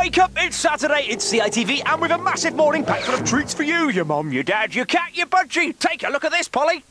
Wake up, it's Saturday, it's CITV, and with a massive morning pack full of treats for you, your mum, your dad, your cat, your budgie. Take a look at this, Polly.